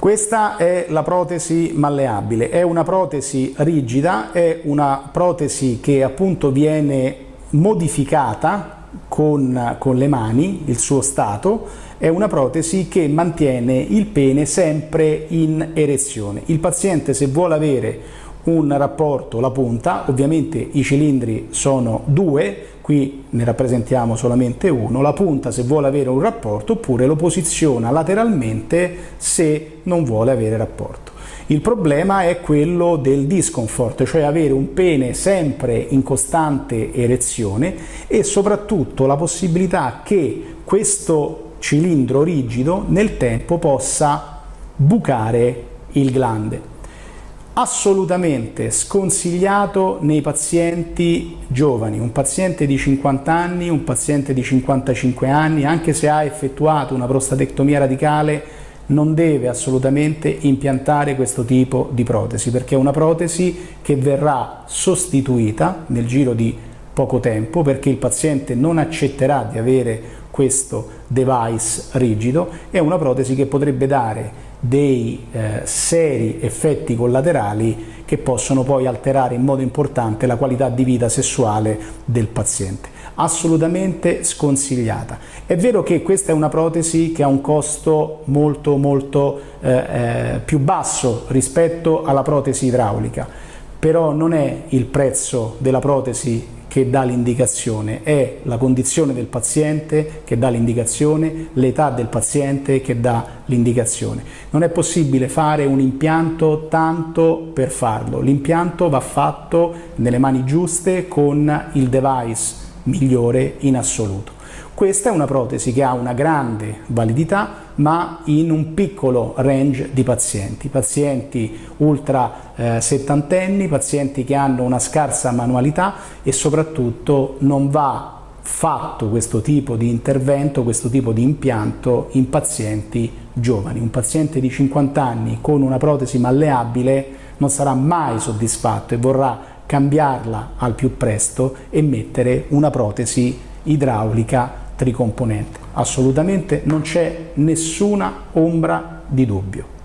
Questa è la protesi malleabile, è una protesi rigida, è una protesi che appunto viene modificata con, con, le mani, il suo stato, è una protesi che mantiene il pene sempre in erezione. Il paziente se vuole avere un rapporto, la punta, ovviamente i cilindri sono due, qui ne rappresentiamo solamente uno, la punta se vuole avere un rapporto oppure lo posiziona lateralmente se non vuole avere rapporto. Il problema è quello del discomfort, cioè avere un pene sempre in costante erezione e soprattutto la possibilità che questo cilindro rigido nel tempo possa bucare il glande assolutamente sconsigliato nei pazienti giovani, un paziente di 50 anni, un paziente di 55 anni, anche se ha effettuato una prostatectomia radicale non deve assolutamente impiantare questo tipo di protesi perché è una protesi che verrà sostituita nel giro di poco tempo perché il paziente non accetterà di avere questo device rigido, è una protesi che potrebbe dare dei eh, seri effetti collaterali che possono poi alterare in modo importante la qualità di vita sessuale del paziente. Assolutamente sconsigliata. È vero che questa è una protesi che ha un costo molto molto eh, eh, più basso rispetto alla protesi idraulica, però non è il prezzo della protesi che dà l'indicazione, è la condizione del paziente che dà l'indicazione, l'età del paziente che dà l'indicazione. Non è possibile fare un impianto tanto per farlo, l'impianto va fatto nelle mani giuste con il device migliore in assoluto. Questa è una protesi che ha una grande validità ma in un piccolo range di pazienti, pazienti ultra eh, settantenni, pazienti che hanno una scarsa manualità e soprattutto non va fatto questo tipo di intervento, questo tipo di impianto in pazienti giovani. Un paziente di 50 anni con una protesi malleabile non sarà mai soddisfatto e vorrà cambiarla al più presto e mettere una protesi idraulica tricomponente. Assolutamente non c'è nessuna ombra di dubbio.